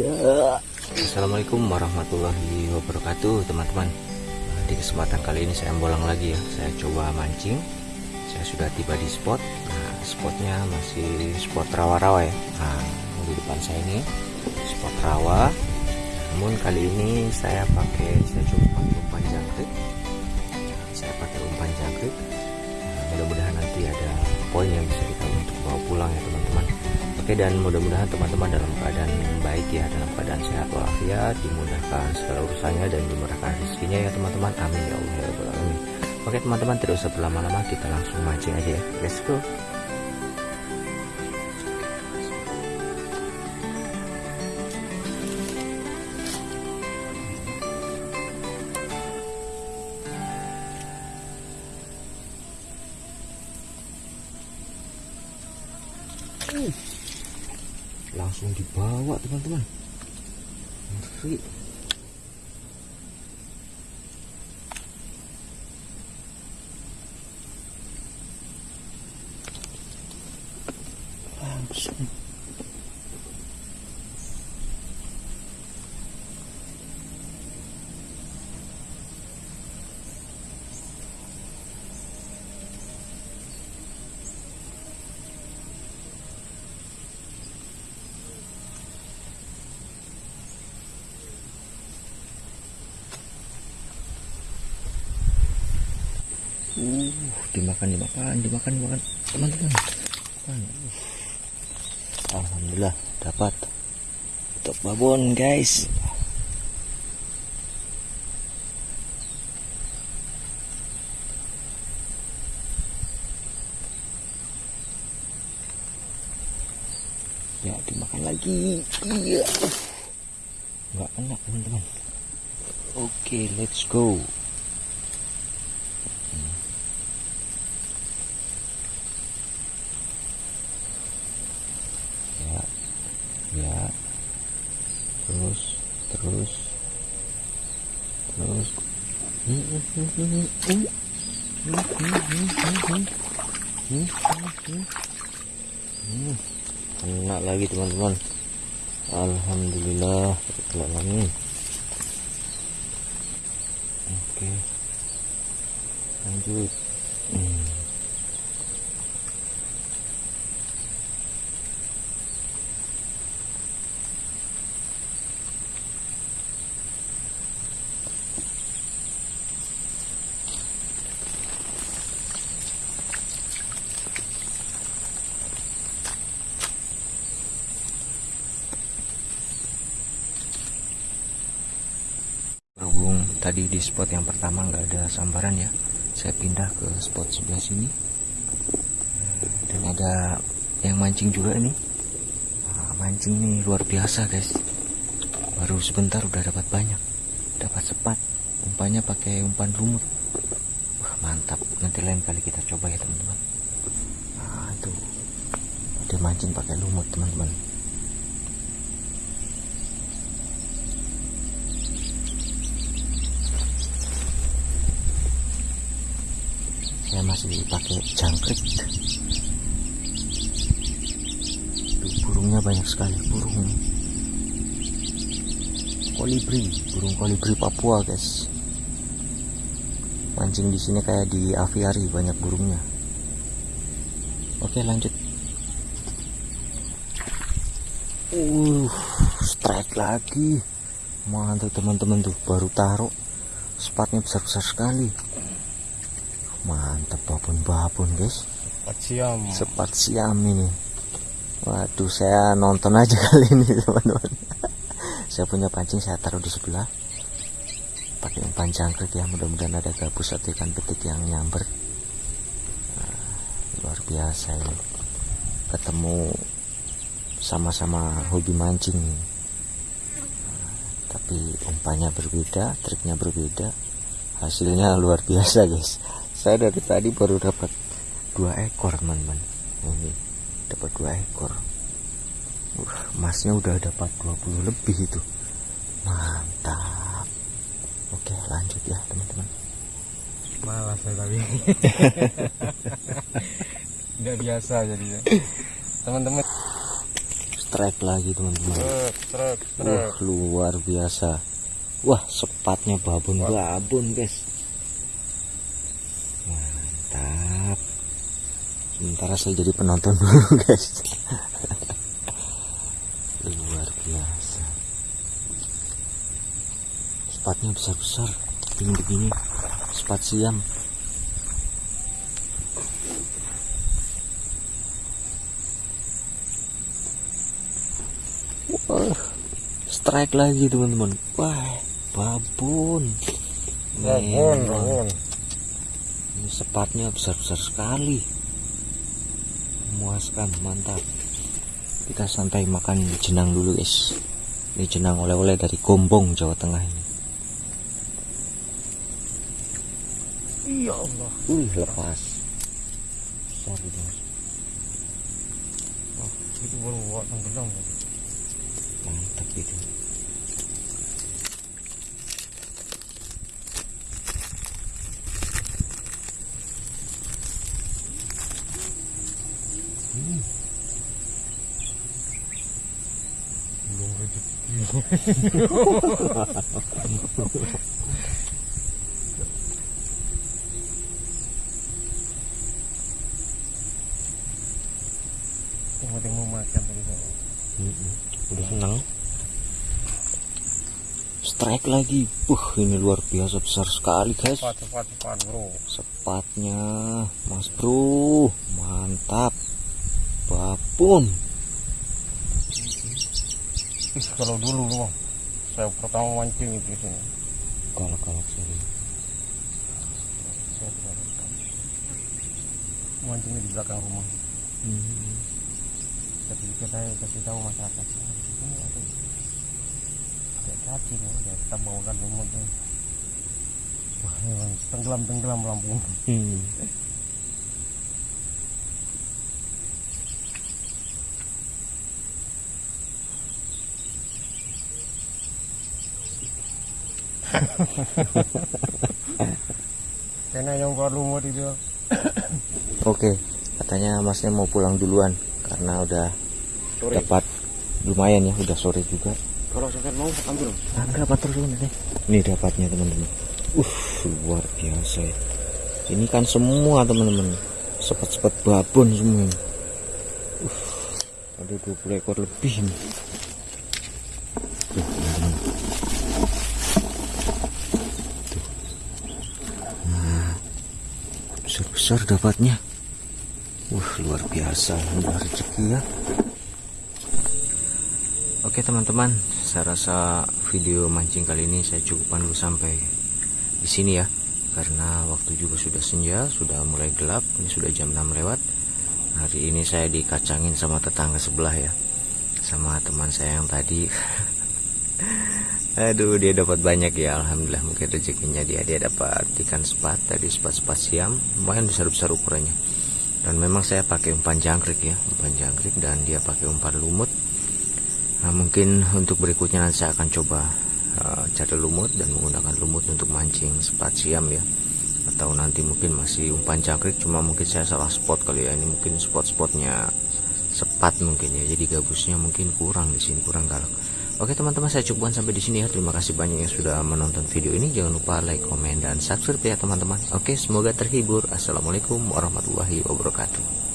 Ya. Assalamualaikum warahmatullahi wabarakatuh teman-teman. Di kesempatan kali ini saya bolang lagi ya. Saya coba mancing. Saya sudah tiba di spot. Nah spotnya masih spot rawa-rawa ya. Nah di depan saya ini Spot rawa. Namun kali ini saya pakai Saya coba pakai umpan jangkrik. Saya pakai umpan jangkrik. Nah, Mudah-mudahan nanti ada poin yang bisa kita untuk bawa pulang ya teman-teman Oke dan mudah-mudahan teman-teman dalam keadaan baik ya dalam keadaan sehat walafiat dimudahkan segala urusannya dan dimurahkan rezekinya ya teman-teman. Amin ya Allah ya Rabbal alamin. Oke teman-teman tidak usah berlama-lama kita langsung mancing aja ya. Let's go langsung dibawa teman-teman. Ngeri. Langsung Uh, dimakan, dimakan, dimakan, dimakan, teman-teman. Alhamdulillah dapat untuk babon guys. Ya dimakan lagi. Iya. Nggak enak teman-teman. Oke, let's go. ya ya terus terus terus enak lagi teman-teman. Alhamdulillah alamin. Oke. Lanjut. Hmm. Tadi di spot yang pertama nggak ada sambaran ya. Saya pindah ke spot sebelah sini. Dan ada yang mancing juga ini. Nah, mancing ini luar biasa guys. Baru sebentar udah dapat banyak. Dapat sepat. Umpannya pakai umpan lumut. Wah mantap. Nanti lain kali kita coba ya teman-teman. Nah itu dia mancing pakai lumut teman-teman saya masih pakai jangkrik. Tuh, burungnya banyak sekali burung. Kolibri burung kolibri Papua guys. Mancing di sini kayak di aviari banyak burungnya. Oke lanjut. Uh strike lagi. Mantap teman-teman tuh. Baru taruh. Spotnya besar-besar sekali mantap babon-babon guys. Empat siam. sepat siam ini. Waduh saya nonton aja kali ini teman-teman. Saya punya pancing saya taruh di sebelah. Pakai umpan jangkrik ya mudah-mudahan ada gabus atau ikan petik yang nyamber. Nah, luar biasa ini. Ketemu sama-sama hobi mancing. Nah, tapi umpannya berbeda triknya berbeda. Hasilnya luar biasa guys saya dari tadi baru dapat dua ekor teman-teman. Ini dapat dua ekor. Uh, masnya udah dapat 20 lebih itu. Mantap. Oke lanjut ya teman-teman. Malas saya tapi. Udah biasa jadinya. Teman-teman. Strike lagi teman-teman. Truk, Wah, luar biasa. Wah, sepatnya babon-babon, guys. Mantap. Sementara saya jadi penonton dulu, guys. luar biasa. Sepatnya besar-besar. Begini-begini. Sepat siam. Wah, strike lagi teman-teman. Wah, babon. Babon, Memang. babon. Ini sepatnya besar-besar sekali. Memuaskan, mantap. Kita santai makan jenang dulu, guys. Ini jenang oleh-oleh dari Gombong, Jawa Tengah ini. Ya Allah. Wih, lepas. Besar gitu. Mas. Wah, itu baru buat tenggelam. Mantap itu. Yang penting mau makan tadi. Mm-mm. Udah senang. Strike lagi. Wah, ini luar biasa besar sekali, guys. Cepat, cepat, cepat, bro. Sepatnya, Mas Bro. Mantap. Babon. Ih, kalau dulu bang, saya pertama mancing itu di sini. Sini. Saya tidak tahu. Mancingnya di belakang rumah. Hmm. Tapi kita kasih tahu masyarakat. "Ah, di sini ada ada cacing, ya kita bawakan lumutnya. Wah, ini bang, tenggelam tenggelam Lampung. Hmm. Karena yang keluar lumut itu Oke, katanya masnya mau pulang duluan karena udah sore. dapat lumayan ya, udah sore juga. Kalau sampai mau ambil. Enggak apa terus nih. Ini dapatnya teman-teman. Uh, luar biasa ya. Ini kan semua teman-teman. Sepet-sepet babon semua. ini. Uh, ada 20 ekor lebih ini. Tuh, teman-teman. Tuh. Nah, besar-besar dapatnya. Wah, luar biasa. Udah rezeki ya. Oke teman-teman, saya rasa video mancing kali ini saya cukupkan dulu sampai di sini ya. Karena waktu juga sudah senja, sudah mulai gelap, ini sudah jam 6 lewat. Hari ini saya dikacangin sama tetangga sebelah ya. Sama teman saya yang tadi. Aduh, dia dapat banyak ya. Alhamdulillah mungkin rezekinya dia dia dapat ikan sepat tadi sepat-sepat siam, lumayan besar-besar ukurannya. Dan memang saya pakai umpan jangkrik ya, umpan jangkrik dan dia pakai umpan lumut. Nah, mungkin untuk berikutnya nanti saya akan coba uh, cari lumut dan menggunakan lumut untuk mancing sepat siam ya. Atau nanti mungkin masih umpan jangkrik cuma mungkin saya salah spot kali ya. Ini mungkin spot-spotnya sepat mungkin ya. Jadi gabusnya mungkin kurang di sini kurang galak. Oke teman-teman saya cukupkan sampai di sini ya. Terima kasih banyak yang sudah menonton video ini. Jangan lupa like, komen dan subscribe ya teman-teman. Oke semoga terhibur. Assalamualaikum warahmatullahi wabarakatuh.